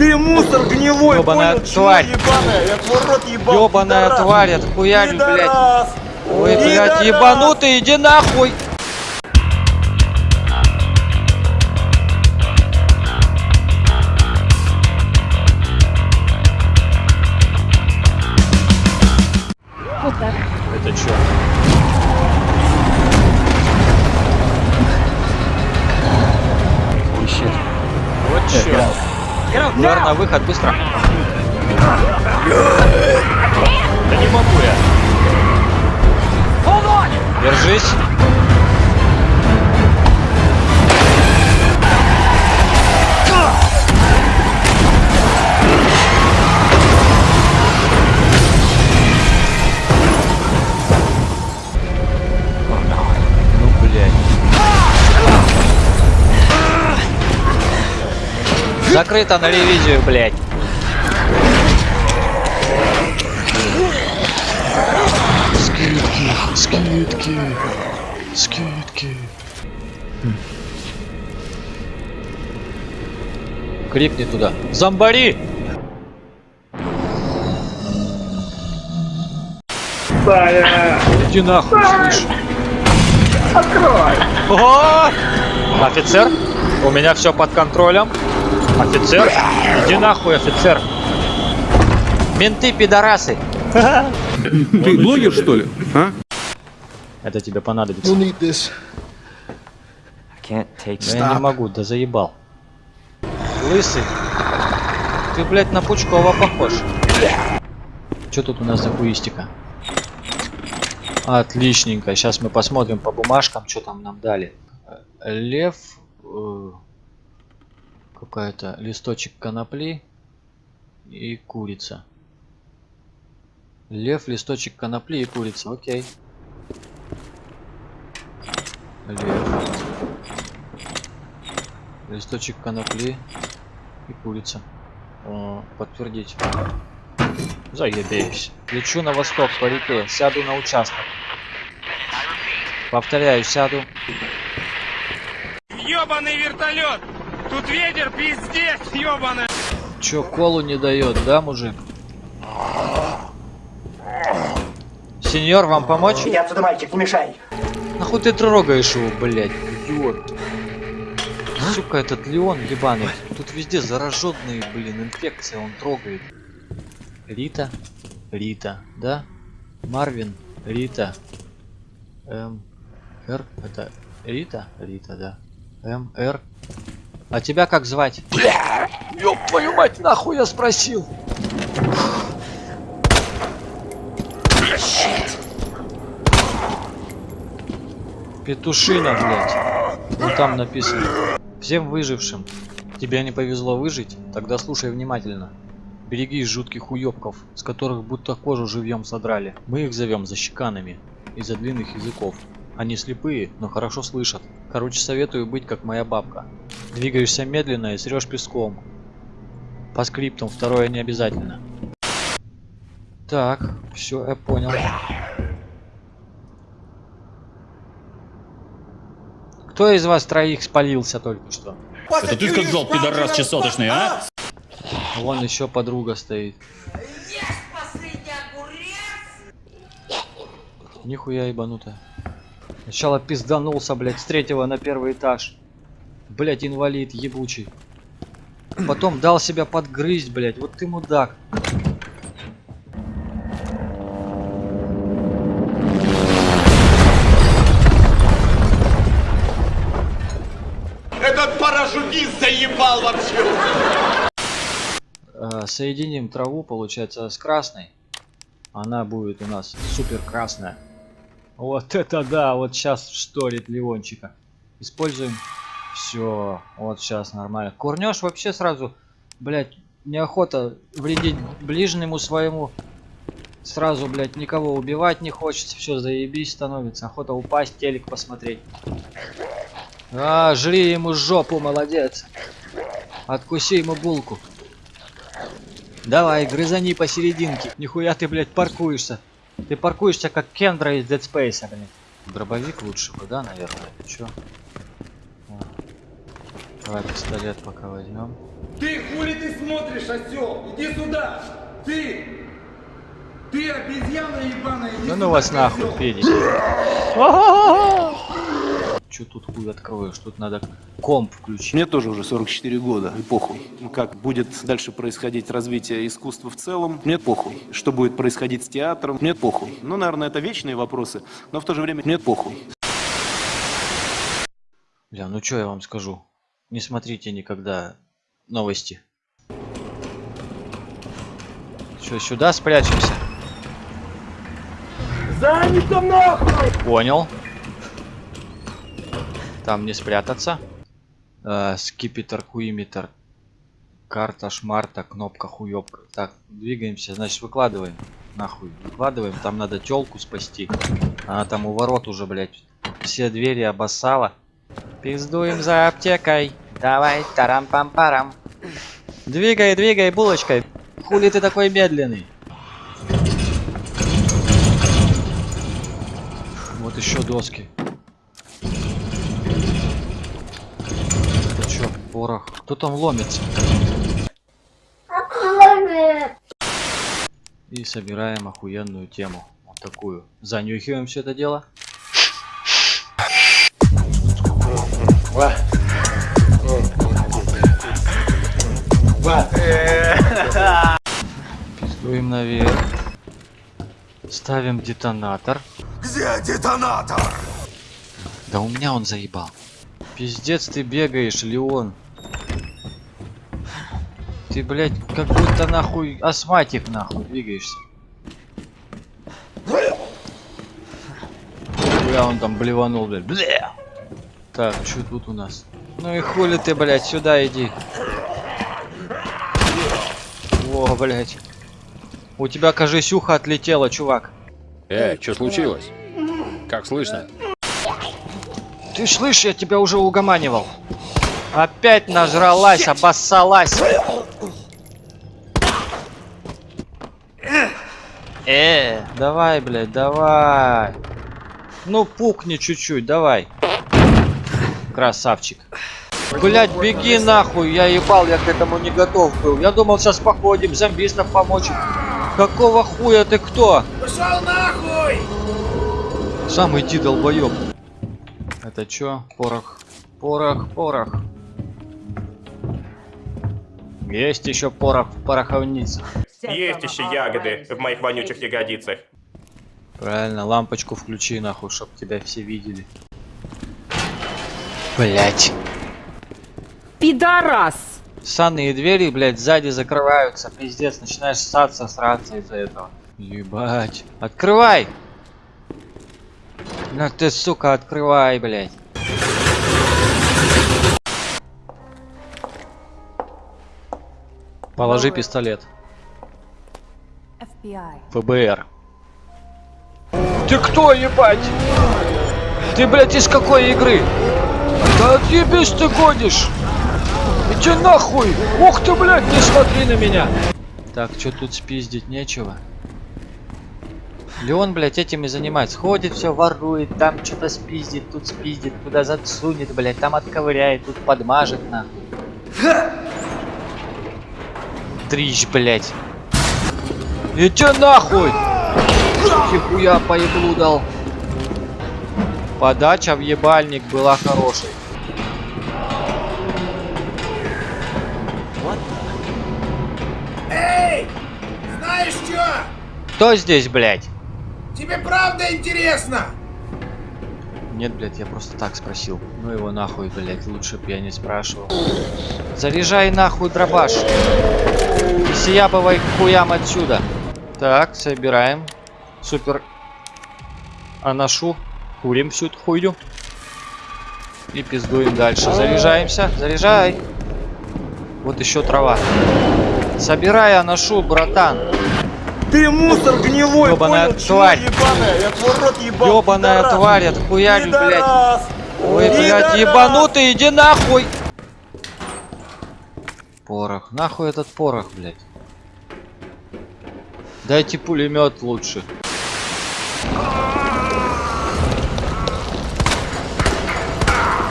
Ты мусор гнилой, Ёбаная понял, тварь. ебаная, я твой рот ебал, Ёбаная пидорас. тварь, отхуярю, блядь. Ой, блядь, ебанутый, иди нахуй! Это чё? Ищет. Вот чё. Удар на выход, быстро. Да не могу я. Держись. Закрыто на ревизию, блядь. Скидки, скидки, скидки. Крикни туда. Зомбари! Иди нахуй, слышь. Открой. О! Офицер, у меня все под контролем. Офицер, иди нахуй, офицер. Менты, пидорасы. Ты блогер, что ли? А? Это тебе понадобится. Да я не могу, да заебал. Лысый. Ты, блядь, на Пучкова похож. Что тут у нас за хуистика? Отличненько. Сейчас мы посмотрим по бумажкам, что там нам дали. Э, Лев. Какая-то листочек конопли. И курица. Лев, листочек конопли и курица. Окей. Лев. Листочек конопли и курица. О, подтвердить. Заебись. Лечу на восток по реке, сяду на участок. Повторяю, сяду. Ёбаный вертолет! Тут ветер пиздец, ёбаный! Чё, колу не дает, да, мужик? Сеньор, вам помочь? Иди отсюда, мальчик, не мешай. Нахуй ты трогаешь его, блядь, идиот. Сука, этот Леон ебаный. Тут везде зараженные, блин, инфекция, он трогает. Рита, Рита, да? Марвин, Рита. М. Р, это Рита? Рита, да. М, Р. А тебя как звать? Бля, ёб твою мать, нахуй я спросил. Петушина, блядь. Ну там написано. Всем выжившим. Тебе не повезло выжить? Тогда слушай внимательно. Берегись жутких уёбков, с которых будто кожу живьем содрали. Мы их зовем защеканами из-за длинных языков. Они слепые, но хорошо слышат. Короче, советую быть как моя бабка. Двигаешься медленно и срешь песком. По скриптам второе не обязательно. Так, все, я понял. Кто из вас троих спалился только что? Это ты сказал, пидорас чесоточный, а? Вон еще подруга стоит. Нихуя ебанутая. Сначала пизданулся, блядь, с третьего на первый этаж. Блядь, инвалид ебучий. Потом дал себя подгрызть, блядь. Вот ты мудак. Этот парашютист заебал вообще. Э, соединим траву, получается, с красной. Она будет у нас супер красная. Вот это да, вот сейчас шторит Ливончика. Используем. Все, вот сейчас нормально. Курнешь вообще сразу, блять, неохота вредить ближнему своему. Сразу, блять, никого убивать не хочется. Все, заебись становится. Охота упасть, телек посмотреть. А, жри ему жопу, молодец. Откуси ему булку. Давай, грызани посерединке. Нихуя ты, блядь, паркуешься. Ты паркуешься как Кендра из Dead Space, блядь. Дробовик лучше бы, да, наверное? Чё? Давай пистолет пока возьмем. Ты хули ты смотришь, осел? Иди сюда! Ты! Ты обезьяна ебаная, иди Да сюда, ну вас нахуй, педик. Че тут хуй откроешь? Тут надо комп включить. Мне тоже уже 44 года, и похуй. Ну, Как будет дальше происходить развитие искусства в целом, мне похуй. Что будет происходить с театром, мне похуй. Ну, наверное, это вечные вопросы, но в то же время мне похуй. Бля, ну что я вам скажу? Не смотрите никогда новости. Что, сюда спрячемся? Занято нахуй! Понял. Там не спрятаться. Э, скипетр, хуиметр. Карта, шмарта, кнопка, хуёбка. Так, двигаемся, значит выкладываем. Нахуй, выкладываем. Там надо телку спасти. Она там у ворот уже, блядь. Все двери обоссала. Пиздуем за аптекой. Давай, тарам-пам-парам. Двигай, двигай, булочкой. Хули ты такой медленный? Вот еще доски. Это чё, порох? Кто там ломится? И собираем охуенную тему. Вот такую. Занюхиваем все это дело. Пиздуем наверх. Ставим детонатор. Где детонатор? Да у меня он заебал. Пиздец ты бегаешь, Леон. Ты, блядь, как будто нахуй астматик нахуй двигаешься. Бля, он там блеванул, блядь. Бля! Так, что тут у нас? Ну и хули ты, блядь, сюда иди. О, блядь. У тебя, кажись, ухо отлетело, чувак. Э, что случилось? Как слышно? Ты слышишь, я тебя уже угоманивал. Опять нажралась, обоссалась. Э, давай, блядь, давай. Ну, пукни чуть-чуть, давай. Красавчик. Блять, беги нахуй, я ебал, я к этому не готов был. Я думал, сейчас походим, зомбистов помочь. Какого хуя ты кто? Пошел нахуй! Сам иди, долбоёб. Это чё? Порох. Порох, порох. Есть еще порох в пороховнице. Есть еще ягоды в моих вонючих ягодицах. Правильно, лампочку включи нахуй, чтоб тебя все видели. Блять. Пидорас! Санные двери, блядь, сзади закрываются. Пиздец, начинаешь ссаться, сраться из-за этого. Ебать. Открывай! На ты, сука, открывай, блядь. Положи пистолет. ФБР. Ты кто, ебать? Ты, блядь, из какой игры? Да отъебись ты гонишь! Иди нахуй! Ух ты, блядь, не смотри на меня! Так, что тут спиздить нечего? Леон, блядь, этим и занимается. Ходит, все ворует, там что-то спиздит, тут спиздит, куда засунет, блядь, там отковыряет, тут подмажет, нахуй. Трищ, блядь. Иди нахуй! Нихуя по еблу дал. Подача в ебальник была хорошей. Кто здесь, блядь? Тебе правда интересно? Нет, блядь, я просто так спросил. Ну его нахуй, блядь, лучше б я не спрашивал. Заряжай нахуй дробаш. И сиябывай хуям отсюда. Так, собираем. Супер. Анашу. Курим всю эту хуйню. И пиздуем дальше. Заряжаемся. Заряжай. Вот еще трава. Собирай анашу, братан. Ты мусор гнилой, Ёбаная понял, тварь. чмо ебаная, я твой рот ебал, Ёбаная пидорас. тварь, отхуярю, блядь. Пидорас. Ой, блядь, ебанутый, иди нахуй! Порох. Нахуй этот порох, блядь. Дайте пулемет лучше.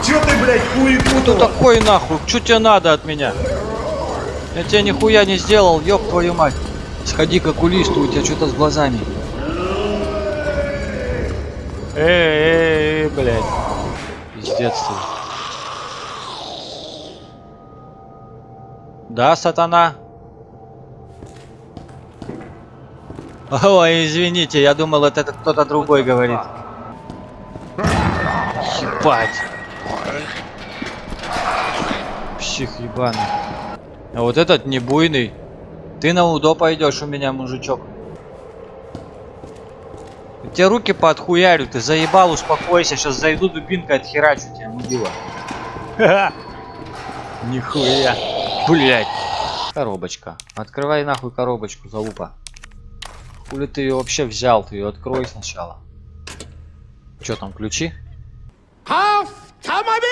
Чё ты, блядь, блядь, хуй Кто такой нахуй? Что тебе надо от меня? Я тебе нихуя не сделал, ёб твою мать. Сходи к окулисту, у тебя что-то с глазами. Эй, эй, блядь. Пиздец ты. Да, сатана? Ой, извините, я думал, это кто-то другой говорит. Ебать. Псих ебаный. А вот этот не буйный. Ты на удо пойдешь у меня, мужичок. Тебе руки подхуярю, ты заебал, успокойся. Сейчас зайду дубинкой отхерачу тебя, мудила. Ха-ха. Нихуя. Блять. Коробочка. Открывай нахуй коробочку, залупа. Хули ты ее вообще взял? Ты ее открой сначала. Че там, ключи? Автомобиль!